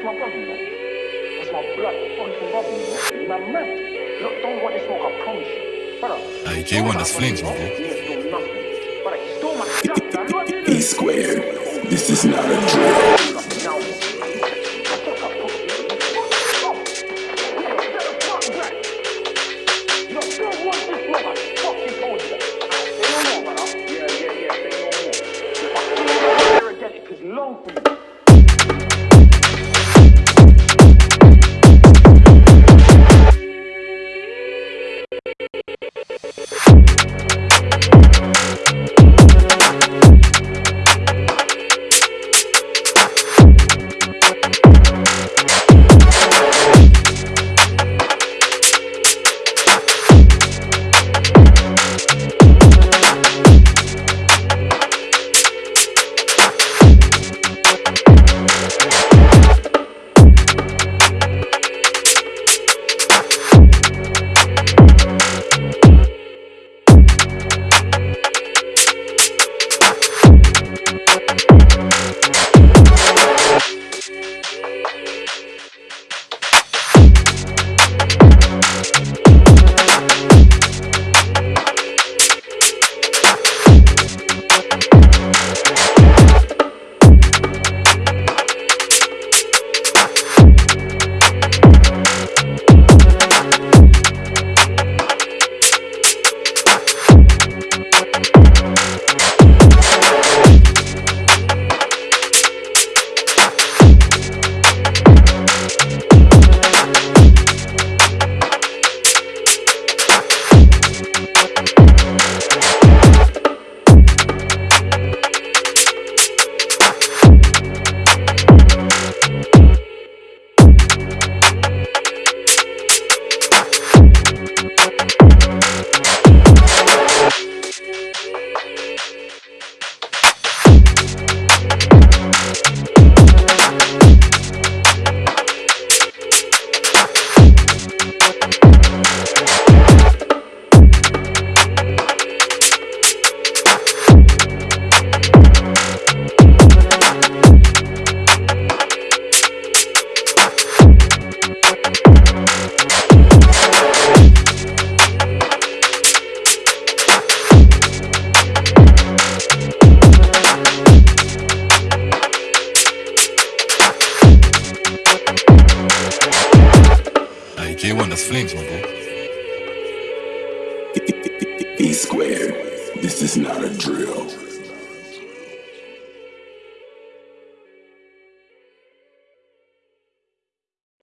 That's my brother, you know. That's my blood fucking brother, you know. He's my man. Look, don't want this smoke, I promise you. Brother. Hey, J1, that's flames, my boy. E squared. This is not a drill. J1, that's flames, my boy. E squared. This is not a drill.